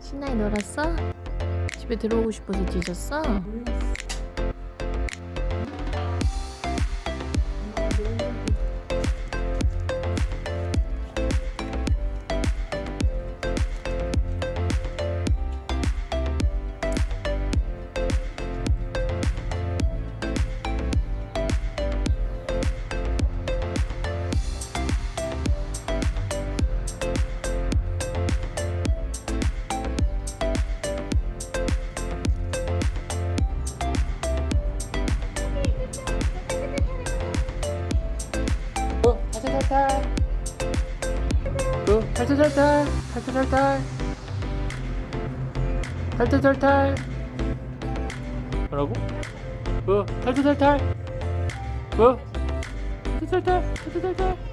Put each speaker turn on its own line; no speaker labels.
신나게 놀았어? 집에 들어오고 싶어서 뒤졌어?
몰랐어. 탈탈. 어, 탈탈탈탈. 탈탈탈탈. 탈탈탈탈. 뭐라고? 어, 탈탈탈탈. 어, 탈탈탈탈. 탈탈탈탈.